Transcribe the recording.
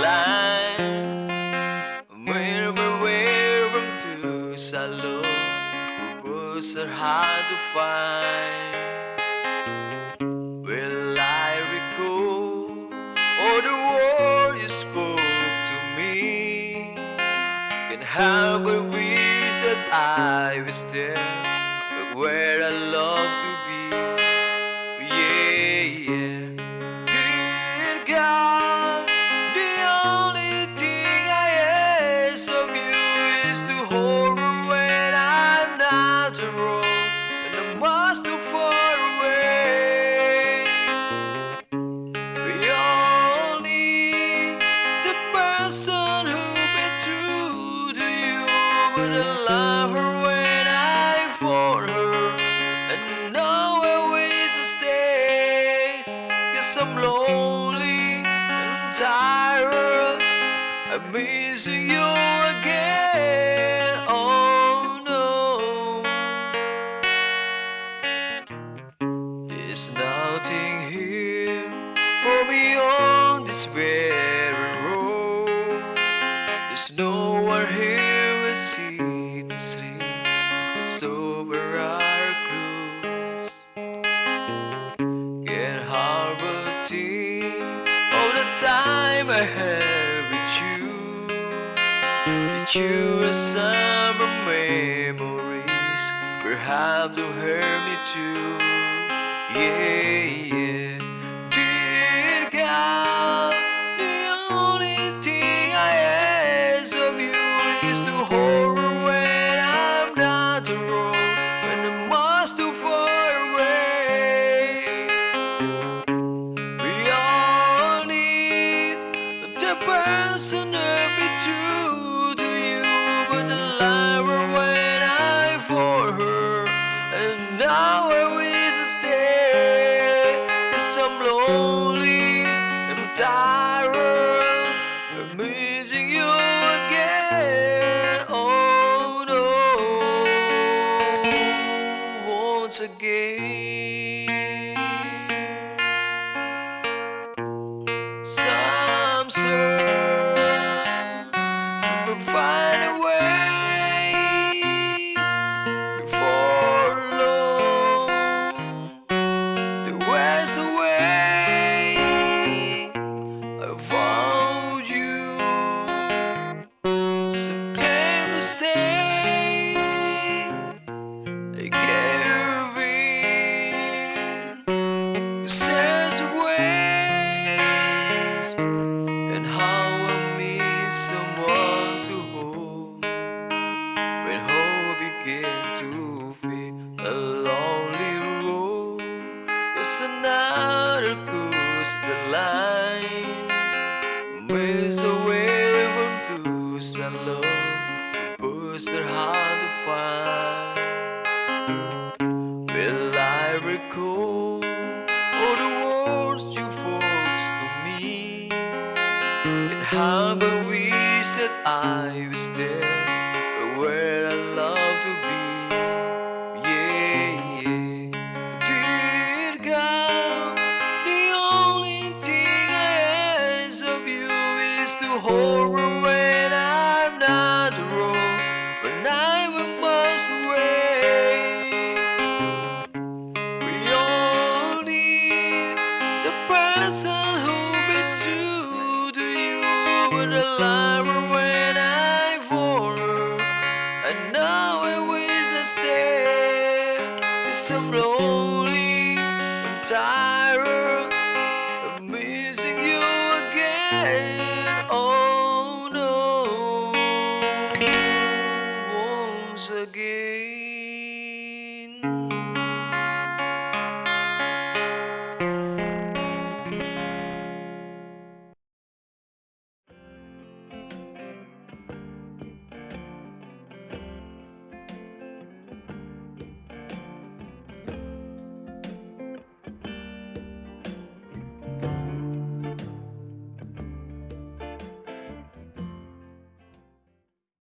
line. To Salon, was are hard to find. Will I recall all the words you spoke to me? Can help but wish that I was there, but where I love to be. I love her when I for her, and now I wish to stay. Cause I'm lonely and tired. I'm missing you again. Oh no. There's nothing here for me on this barren here to and sleep. It's over our clothes. Can't harbor think all the time I have with you. With you a summer memories, perhaps to hurt me too. Yeah, yeah. To be true to you, but the when I for her, and now I wish I'm lonely, I'm tired, I'm missing you again. Oh no, once again. Some another coastal line, miles away from Tucson. Books are hard to find. Will I recall all the words you folks to me? And how I wish that I was there where I love to be. Hold me when I'm not around, when I'm a miles away. We all need the person who be true to you, but a lover when I for her. And now I wish I stay. Cause I'm lonely, I'm tired, again.